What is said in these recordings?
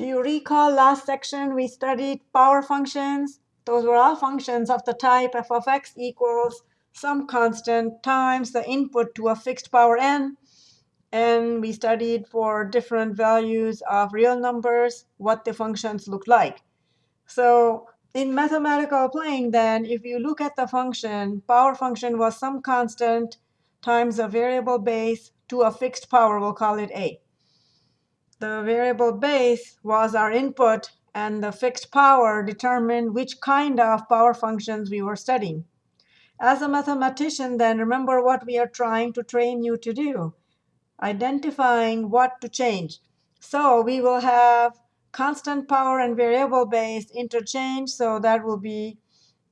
Do you recall last section we studied power functions? Those were all functions of the type f of x equals some constant times the input to a fixed power n. And we studied for different values of real numbers what the functions look like. So in mathematical plane, then, if you look at the function, power function was some constant times a variable base to a fixed power. We'll call it a. The variable base was our input, and the fixed power determined which kind of power functions we were studying. As a mathematician, then, remember what we are trying to train you to do, identifying what to change. So we will have constant power and variable base interchange. So that will be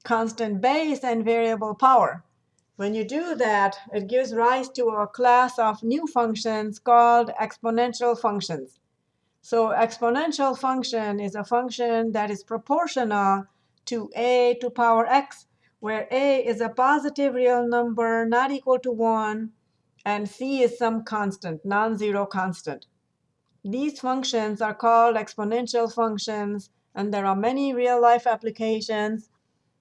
constant base and variable power. When you do that, it gives rise to a class of new functions called exponential functions. So exponential function is a function that is proportional to a to power x, where a is a positive real number not equal to 1, and c is some constant, non-zero constant. These functions are called exponential functions, and there are many real-life applications.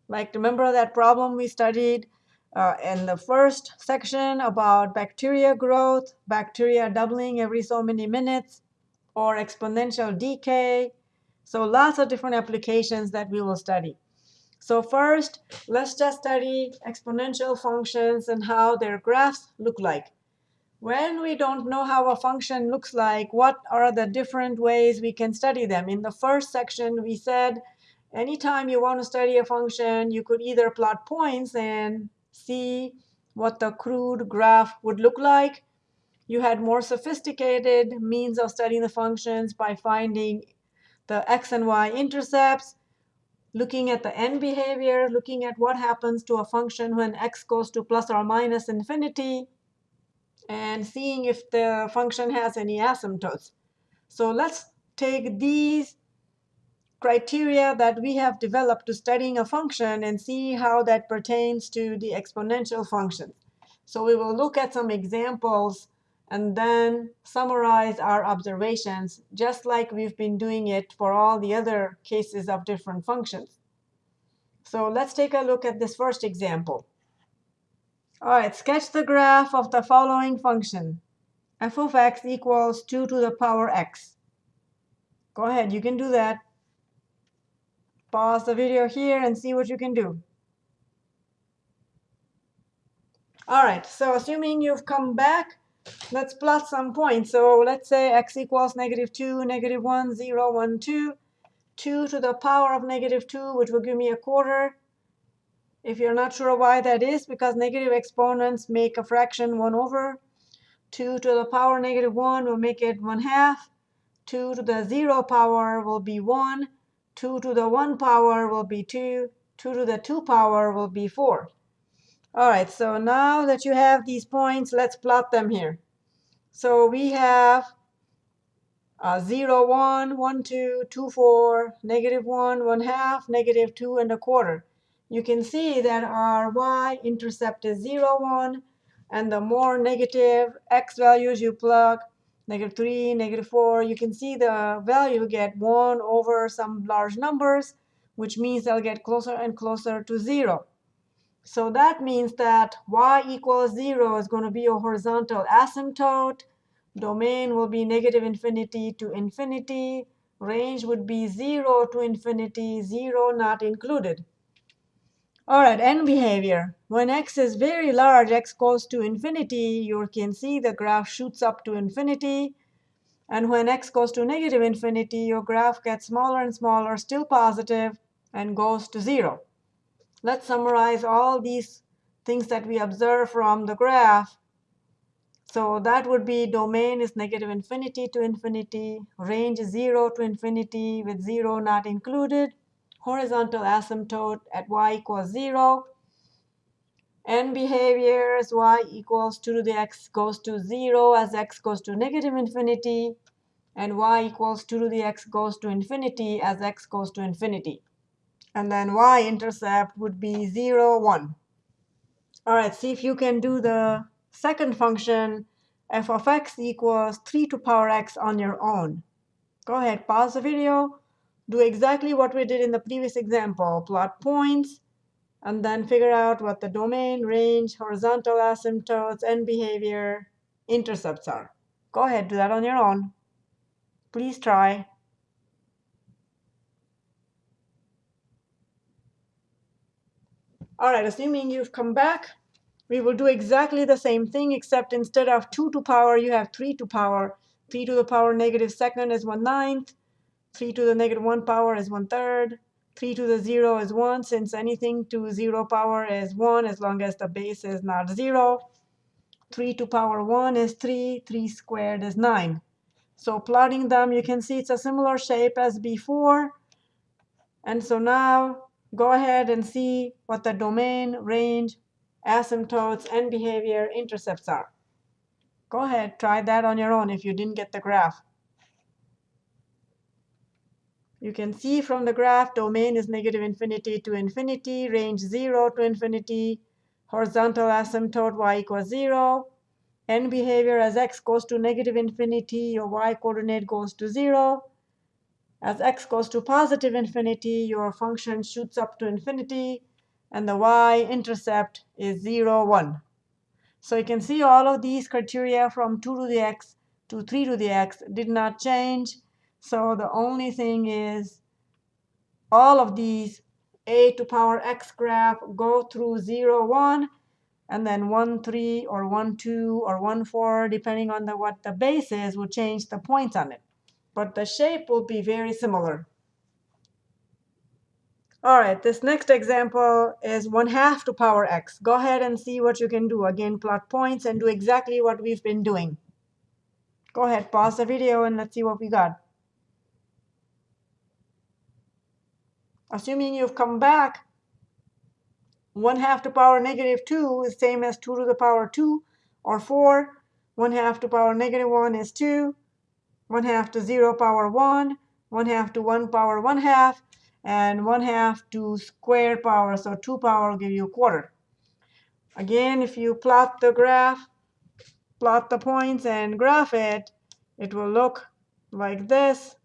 Like, remember that problem we studied uh, in the first section about bacteria growth, bacteria doubling every so many minutes, or exponential decay. So lots of different applications that we will study. So first, let's just study exponential functions and how their graphs look like. When we don't know how a function looks like, what are the different ways we can study them? In the first section, we said anytime you want to study a function, you could either plot points and see what the crude graph would look like. You had more sophisticated means of studying the functions by finding the x and y intercepts, looking at the end behavior, looking at what happens to a function when x goes to plus or minus infinity, and seeing if the function has any asymptotes. So let's take these criteria that we have developed to studying a function and see how that pertains to the exponential function. So we will look at some examples and then summarize our observations, just like we've been doing it for all the other cases of different functions. So let's take a look at this first example. All right, sketch the graph of the following function. f of x equals 2 to the power x. Go ahead, you can do that. Pause the video here and see what you can do. All right, so assuming you've come back, let's plot some points. So let's say x equals negative 2, negative 1, 0, 1, 2. 2 to the power of negative 2, which will give me a quarter. If you're not sure why that is, because negative exponents make a fraction 1 over. 2 to the power negative 1 will make it 1 half. 2 to the 0 power will be 1. 2 to the 1 power will be 2. 2 to the 2 power will be 4. All right, so now that you have these points, let's plot them here. So we have uh, 0, 1, 1, 2, 2, 4, negative 1, 1 half, negative 2 and a quarter you can see that our y-intercept is 0, 1. And the more negative x values you plug, negative 3, negative 4, you can see the value get 1 over some large numbers, which means they'll get closer and closer to 0. So that means that y equals 0 is going to be a horizontal asymptote. Domain will be negative infinity to infinity. Range would be 0 to infinity, 0 not included. All right, end behavior. When x is very large, x goes to infinity, you can see the graph shoots up to infinity. And when x goes to negative infinity, your graph gets smaller and smaller, still positive, and goes to 0. Let's summarize all these things that we observe from the graph. So that would be domain is negative infinity to infinity, range is 0 to infinity with 0 not included horizontal asymptote at y equals 0. End behavior as y equals 2 to the x goes to 0 as x goes to negative infinity. And y equals 2 to the x goes to infinity as x goes to infinity. And then y-intercept would be 0, 1. All right, see if you can do the second function, f of x equals 3 to power x on your own. Go ahead, pause the video, do exactly what we did in the previous example. Plot points, and then figure out what the domain, range, horizontal asymptotes, and behavior intercepts are. Go ahead, do that on your own. Please try. All right, assuming you've come back, we will do exactly the same thing, except instead of 2 to power, you have 3 to power. 3 to the power negative second is 1 ninth. 3 to the negative 1 power is 1 third. 3 to the 0 is 1, since anything to 0 power is 1 as long as the base is not 0. 3 to power 1 is 3. 3 squared is 9. So plotting them, you can see it's a similar shape as before. And so now go ahead and see what the domain, range, asymptotes, and behavior intercepts are. Go ahead, try that on your own if you didn't get the graph. You can see from the graph, domain is negative infinity to infinity, range 0 to infinity, horizontal asymptote y equals 0, and behavior as x goes to negative infinity, your y coordinate goes to 0. As x goes to positive infinity, your function shoots up to infinity, and the y-intercept is 0, 1. So you can see all of these criteria from 2 to the x to 3 to the x did not change. So the only thing is all of these a to power x graph go through 0, 1, and then 1, 3, or 1, 2, or 1, 4, depending on the, what the base is, will change the points on it but the shape will be very similar. All right, this next example is 1 half to power x. Go ahead and see what you can do. Again, plot points and do exactly what we've been doing. Go ahead, pause the video, and let's see what we got. Assuming you've come back, 1 half to power negative 2 is same as 2 to the power 2, or 4. 1 half to power negative 1 is 2. 1 half to 0 power 1, 1 half to 1 power 1 half, and 1 half to square power. So 2 power will give you a quarter. Again, if you plot the graph, plot the points and graph it, it will look like this.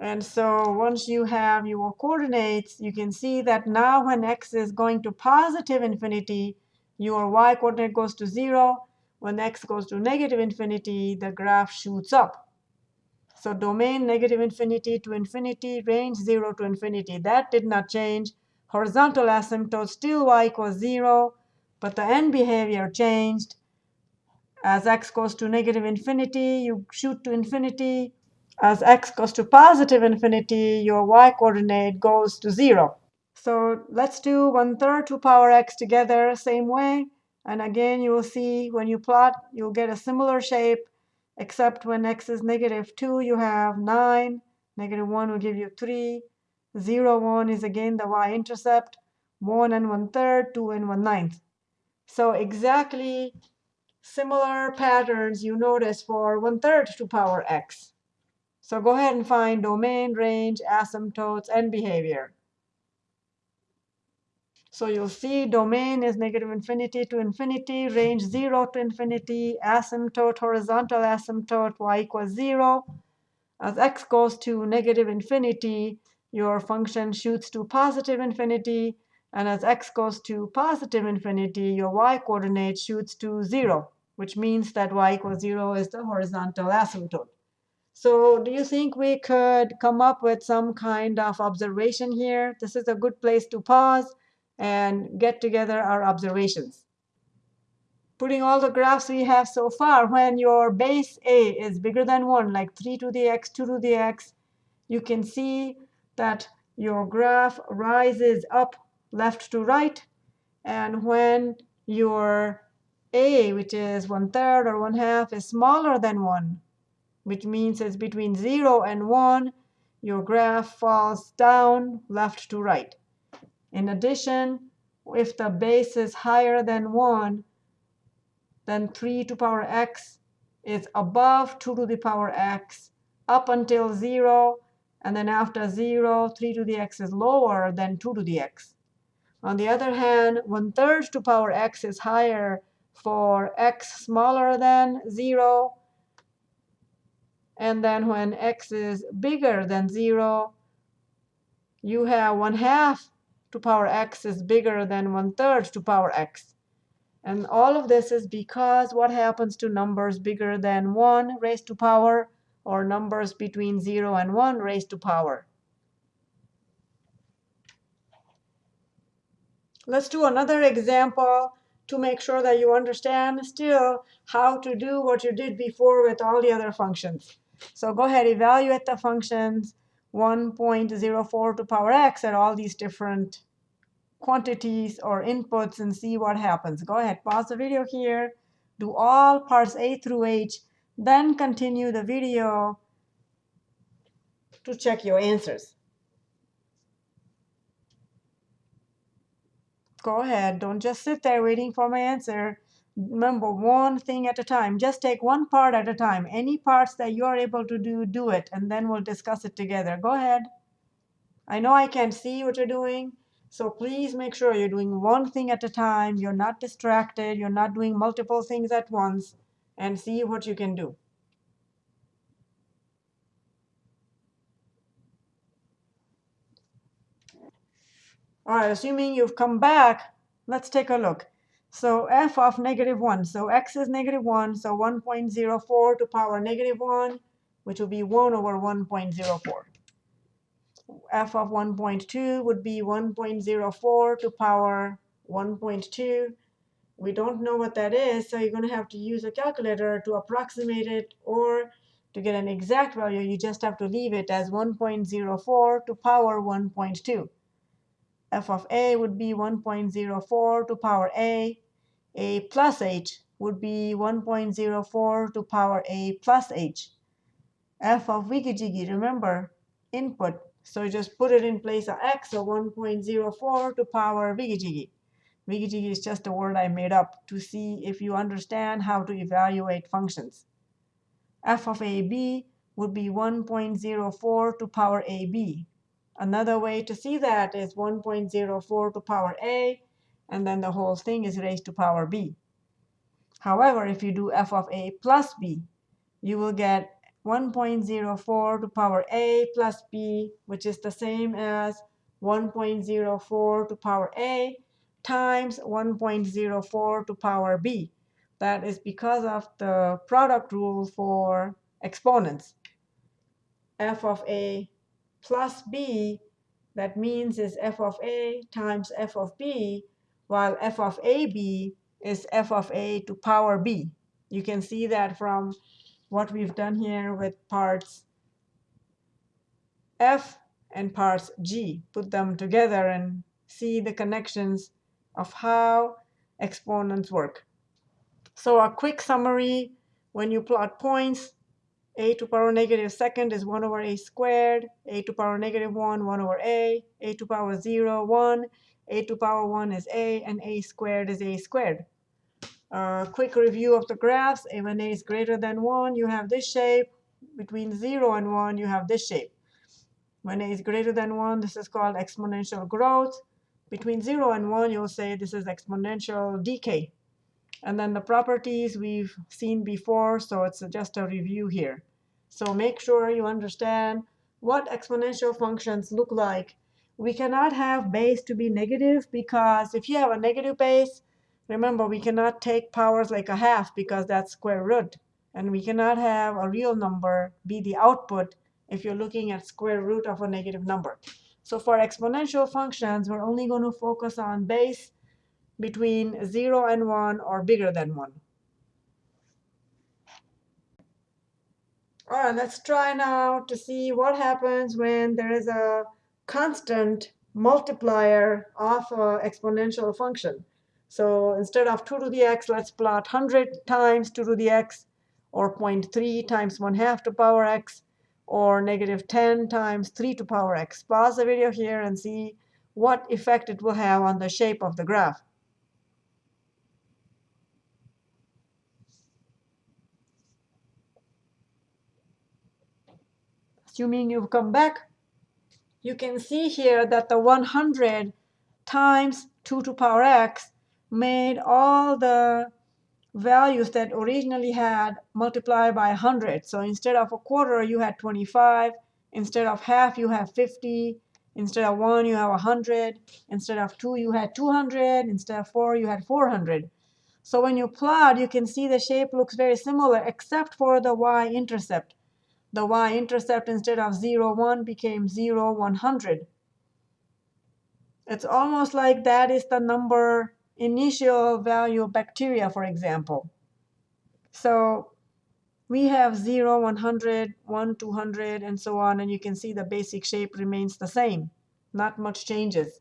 And so once you have your coordinates, you can see that now when x is going to positive infinity, your y coordinate goes to 0, when x goes to negative infinity, the graph shoots up. So domain negative infinity to infinity, range 0 to infinity. That did not change. Horizontal asymptote still y equals 0, but the end behavior changed. As x goes to negative infinity, you shoot to infinity. As x goes to positive infinity, your y coordinate goes to 0. So let's do 1 third to power x together, same way. And again, you will see when you plot, you'll get a similar shape, except when x is negative 2, you have 9. Negative 1 will give you 3. 0, 1 is again the y-intercept. 1 and 1 third, 2 and 1 ninth. So exactly similar patterns you notice for 1 third to power x. So go ahead and find domain, range, asymptotes, and behavior. So you'll see domain is negative infinity to infinity, range 0 to infinity, asymptote, horizontal asymptote, y equals 0. As x goes to negative infinity, your function shoots to positive infinity. And as x goes to positive infinity, your y coordinate shoots to 0, which means that y equals 0 is the horizontal asymptote. So do you think we could come up with some kind of observation here? This is a good place to pause and get together our observations. Putting all the graphs we have so far, when your base A is bigger than 1, like 3 to the x, 2 to the x, you can see that your graph rises up left to right. And when your A, which is 1 third or 1 half, is smaller than 1, which means it's between 0 and 1, your graph falls down left to right. In addition, if the base is higher than 1, then 3 to the power x is above 2 to the power x up until 0. And then after 0, 3 to the x is lower than 2 to the x. On the other hand, 1 third to power x is higher for x smaller than 0. And then when x is bigger than 0, you have 1 half to power x is bigger than 1 third to power x. And all of this is because what happens to numbers bigger than 1 raised to power or numbers between 0 and 1 raised to power. Let's do another example to make sure that you understand still how to do what you did before with all the other functions. So go ahead, evaluate the functions 1.04 to power x at all these different quantities or inputs and see what happens. Go ahead, pause the video here, do all parts A through H, then continue the video to check your answers. Go ahead, don't just sit there waiting for my answer. Remember, one thing at a time. Just take one part at a time. Any parts that you are able to do, do it, and then we'll discuss it together. Go ahead. I know I can't see what you're doing, so please make sure you're doing one thing at a time. You're not distracted. You're not doing multiple things at once. And see what you can do. All right, assuming you've come back, let's take a look. So f of negative 1. So x is negative 1. So 1.04 to power negative 1, which will be 1 over 1.04 f of 1.2 would be 1.04 to power 1.2. We don't know what that is, so you're going to have to use a calculator to approximate it, or to get an exact value, you just have to leave it as 1.04 to power 1.2. f of a would be 1.04 to power a. a plus h would be 1.04 to power a plus h. f of wiggy jiggy, remember, input so just put it in place of x, so 1.04 to power wiggy jiggy. wiggy jiggy. is just a word I made up to see if you understand how to evaluate functions. f of ab would be 1.04 to power ab. Another way to see that is 1.04 to power a, and then the whole thing is raised to power b. However, if you do f of a plus b, you will get 1.04 to power a plus b, which is the same as 1.04 to power a times 1.04 to power b. That is because of the product rule for exponents. f of a plus b, that means is f of a times f of b, while f of ab is f of a to power b. You can see that from what we've done here with parts F and parts G. Put them together and see the connections of how exponents work. So a quick summary, when you plot points, a to power negative second is 1 over a squared, a to power negative 1, 1 over a, a to power 0, 1, a to power 1 is a, and a squared is a squared. A quick review of the graphs. A when a is greater than 1, you have this shape. Between 0 and 1, you have this shape. When a is greater than 1, this is called exponential growth. Between 0 and 1, you'll say this is exponential decay. And then the properties we've seen before, so it's just a review here. So make sure you understand what exponential functions look like. We cannot have base to be negative because if you have a negative base, Remember, we cannot take powers like a half because that's square root. And we cannot have a real number be the output if you're looking at square root of a negative number. So for exponential functions, we're only going to focus on base between 0 and 1 or bigger than 1. All right, let's try now to see what happens when there is a constant multiplier of an exponential function. So instead of 2 to the x, let's plot 100 times 2 to the x, or 0.3 times 1 half to power x, or negative 10 times 3 to power x. Pause the video here and see what effect it will have on the shape of the graph. Assuming you've come back, you can see here that the 100 times 2 to power x made all the values that originally had multiplied by 100. So instead of a quarter, you had 25. Instead of half, you have 50. Instead of 1, you have 100. Instead of 2, you had 200. Instead of 4, you had 400. So when you plot, you can see the shape looks very similar, except for the y-intercept. The y-intercept, instead of 0, 1, became 0, 100. It's almost like that is the number initial value of bacteria, for example. So we have 0, 100, 1, 200, and so on. And you can see the basic shape remains the same. Not much changes.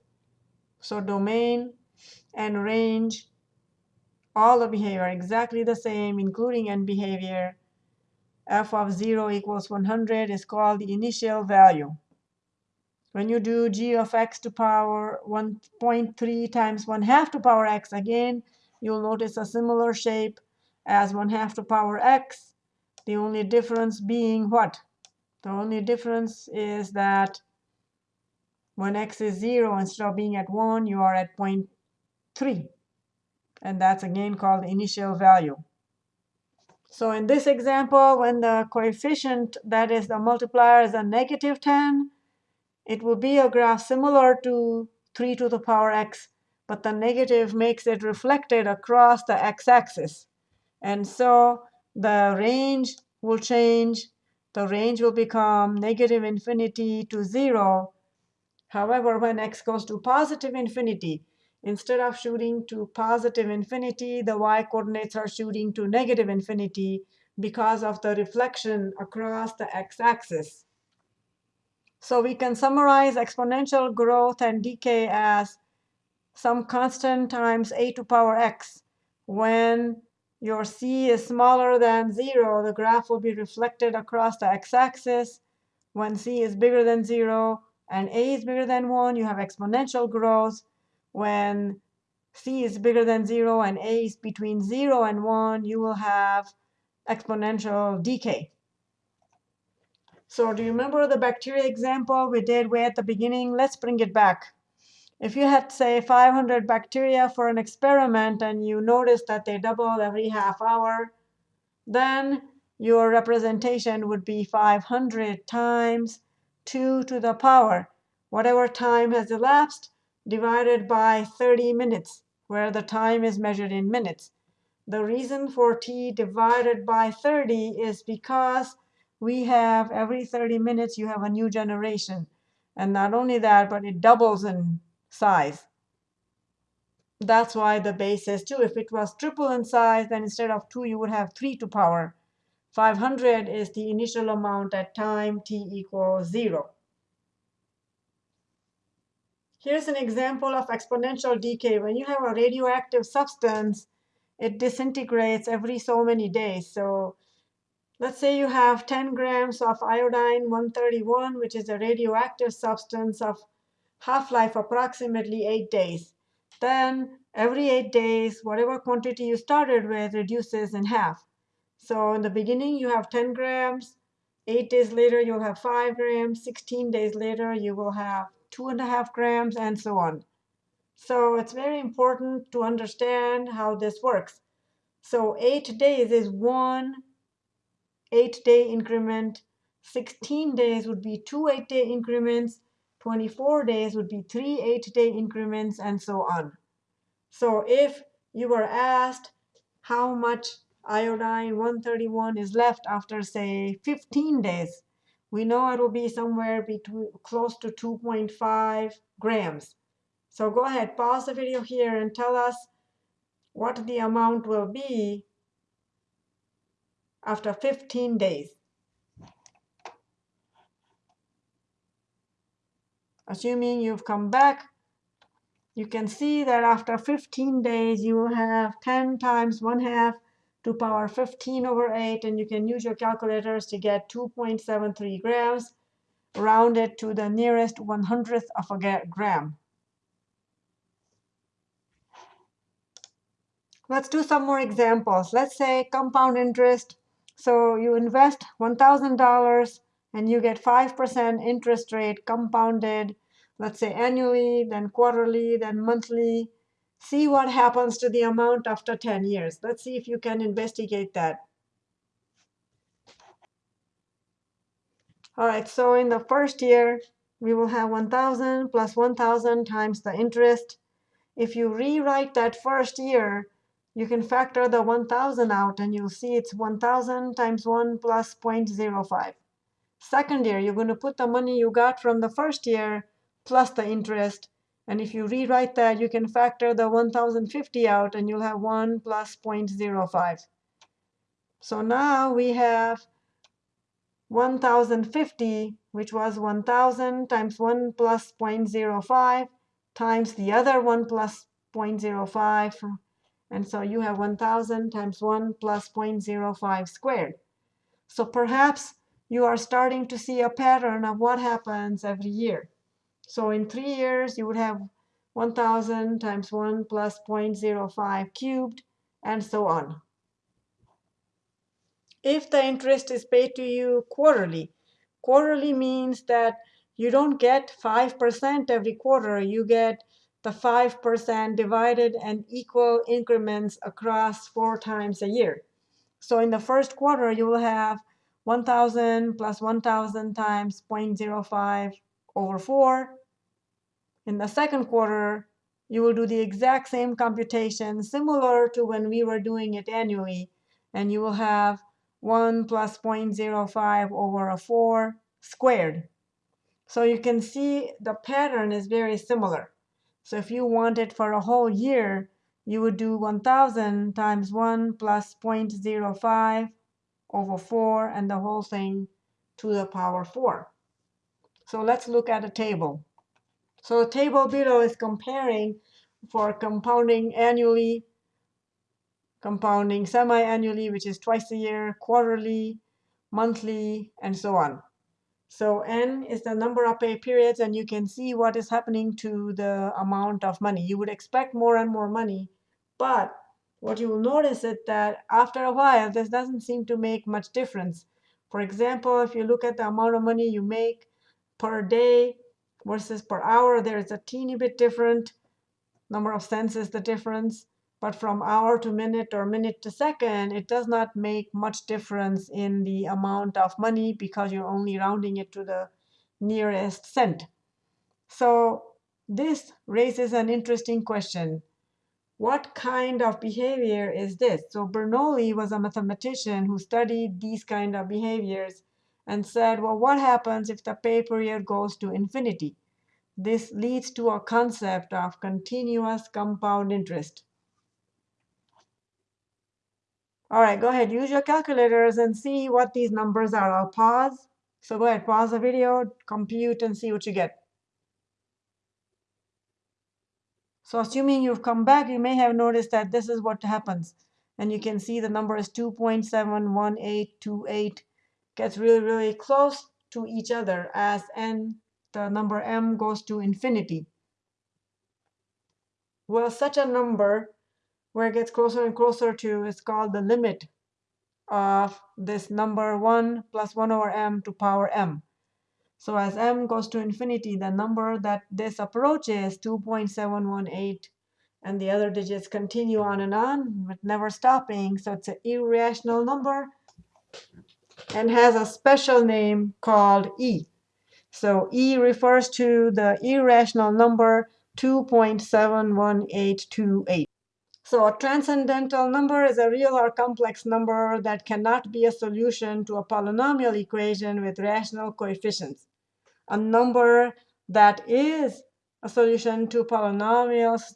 So domain and range, all the behavior exactly the same, including end behavior. F of 0 equals 100 is called the initial value. When you do g of x to power 1.3 times 1 half to power x, again, you'll notice a similar shape as 1 half to power x. The only difference being what? The only difference is that when x is 0, instead of being at 1, you are at 0.3. And that's again called initial value. So in this example, when the coefficient, that is the multiplier, is a negative 10, it will be a graph similar to 3 to the power x, but the negative makes it reflected across the x-axis. And so the range will change. The range will become negative infinity to 0. However, when x goes to positive infinity, instead of shooting to positive infinity, the y-coordinates are shooting to negative infinity because of the reflection across the x-axis. So we can summarize exponential growth and decay as some constant times a to power x. When your c is smaller than 0, the graph will be reflected across the x-axis. When c is bigger than 0 and a is bigger than 1, you have exponential growth. When c is bigger than 0 and a is between 0 and 1, you will have exponential decay. So do you remember the bacteria example we did way at the beginning? Let's bring it back. If you had, say, 500 bacteria for an experiment and you notice that they double every half hour, then your representation would be 500 times 2 to the power, whatever time has elapsed, divided by 30 minutes, where the time is measured in minutes. The reason for t divided by 30 is because we have every 30 minutes you have a new generation. And not only that, but it doubles in size. That's why the base is 2. If it was triple in size, then instead of 2, you would have 3 to power. 500 is the initial amount at time t equals 0. Here's an example of exponential decay. When you have a radioactive substance, it disintegrates every so many days. So Let's say you have 10 grams of iodine 131, which is a radioactive substance of half-life approximately 8 days. Then every 8 days, whatever quantity you started with reduces in half. So in the beginning, you have 10 grams. 8 days later, you'll have 5 grams. 16 days later, you will have 2.5 grams, and so on. So it's very important to understand how this works. So 8 days is 1 eight-day increment. 16 days would be two eight-day increments. 24 days would be three eight-day increments, and so on. So if you were asked how much iodine 131 is left after, say, 15 days, we know it will be somewhere between close to 2.5 grams. So go ahead, pause the video here and tell us what the amount will be after 15 days. Assuming you've come back, you can see that after 15 days, you will have 10 times 1 half to power 15 over 8. And you can use your calculators to get 2.73 grams, rounded to the nearest 100th of a gram. Let's do some more examples. Let's say compound interest so you invest $1,000 and you get 5% interest rate compounded, let's say annually, then quarterly, then monthly. See what happens to the amount after 10 years. Let's see if you can investigate that. All right, so in the first year, we will have 1,000 plus 1,000 times the interest. If you rewrite that first year, you can factor the 1,000 out, and you'll see it's 1,000 times 1 plus 0.05. Second year, you're going to put the money you got from the first year plus the interest. And if you rewrite that, you can factor the 1,050 out, and you'll have 1 plus 0.05. So now we have 1050, which was 1000 times 1 plus 0.05 times the other 1 plus 0.05. And so you have 1000 times 1 plus 0.05 squared. So perhaps you are starting to see a pattern of what happens every year. So in three years, you would have 1000 times 1 plus 0.05 cubed, and so on if the interest is paid to you quarterly. Quarterly means that you don't get 5% every quarter. You get the 5% divided and equal increments across four times a year. So in the first quarter, you will have 1,000 plus 1,000 times 0.05 over 4. In the second quarter, you will do the exact same computation, similar to when we were doing it annually. And you will have 1 plus 0.05 over a 4 squared. So you can see the pattern is very similar. So if you want it for a whole year, you would do 1,000 times 1 plus 0.05 over 4, and the whole thing to the power 4. So let's look at a table. So the table below is comparing for compounding annually compounding semi-annually, which is twice a year, quarterly, monthly, and so on. So n is the number of pay periods, and you can see what is happening to the amount of money. You would expect more and more money, but what you will notice is that after a while, this doesn't seem to make much difference. For example, if you look at the amount of money you make per day versus per hour, there is a teeny bit different. Number of cents is the difference. But from hour to minute or minute to second, it does not make much difference in the amount of money because you're only rounding it to the nearest cent. So this raises an interesting question. What kind of behavior is this? So Bernoulli was a mathematician who studied these kind of behaviors and said, well, what happens if the pay period goes to infinity? This leads to a concept of continuous compound interest. All right, go ahead, use your calculators and see what these numbers are. I'll pause. So go ahead, pause the video, compute, and see what you get. So assuming you've come back, you may have noticed that this is what happens. And you can see the number is 2.71828. Gets really, really close to each other as n, the number m, goes to infinity. Well, such a number where it gets closer and closer to is called the limit of this number 1 plus 1 over m to power m. So as m goes to infinity, the number that this approaches 2.718, and the other digits continue on and on, but never stopping. So it's an irrational number and has a special name called e. So e refers to the irrational number 2.71828. So a transcendental number is a real or complex number that cannot be a solution to a polynomial equation with rational coefficients. A number that is a solution to polynomials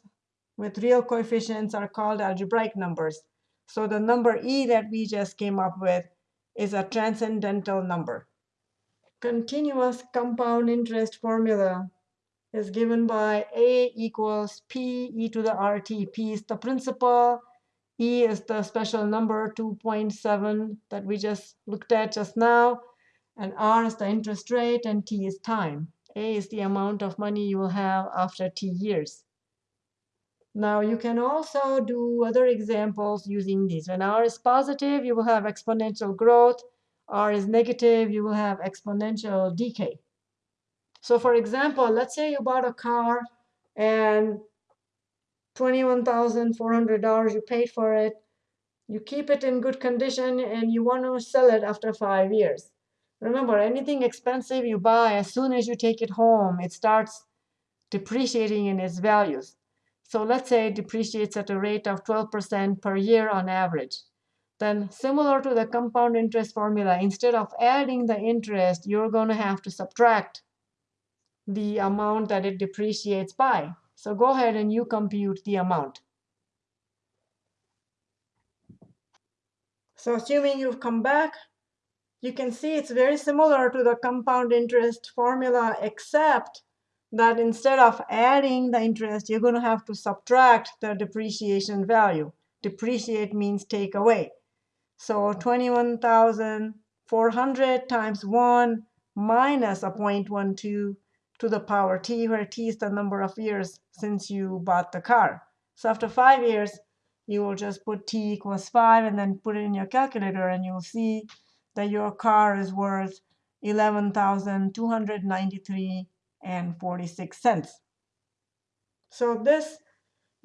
with real coefficients are called algebraic numbers. So the number e that we just came up with is a transcendental number. Continuous compound interest formula is given by A equals P e to the RT. P is the principal. E is the special number 2.7 that we just looked at just now. And R is the interest rate, and T is time. A is the amount of money you will have after T years. Now, you can also do other examples using these. When R is positive, you will have exponential growth. R is negative, you will have exponential decay. So for example, let's say you bought a car and $21,400 you paid for it. You keep it in good condition and you want to sell it after five years. Remember, anything expensive you buy, as soon as you take it home, it starts depreciating in its values. So let's say it depreciates at a rate of 12% per year on average. Then similar to the compound interest formula, instead of adding the interest, you're going to have to subtract the amount that it depreciates by. So go ahead and you compute the amount. So assuming you've come back, you can see it's very similar to the compound interest formula, except that instead of adding the interest, you're going to have to subtract the depreciation value. Depreciate means take away. So 21,400 times 1 minus a 0.12 to the power t, where t is the number of years since you bought the car. So after five years, you will just put t equals 5 and then put it in your calculator, and you'll see that your car is worth 11,293 and 46 cents. So this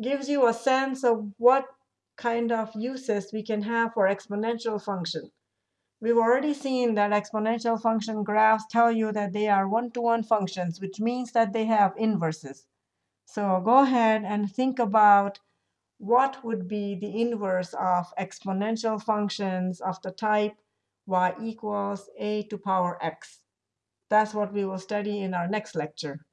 gives you a sense of what kind of uses we can have for exponential function. We've already seen that exponential function graphs tell you that they are one-to-one -one functions, which means that they have inverses. So go ahead and think about what would be the inverse of exponential functions of the type y equals a to power x. That's what we will study in our next lecture.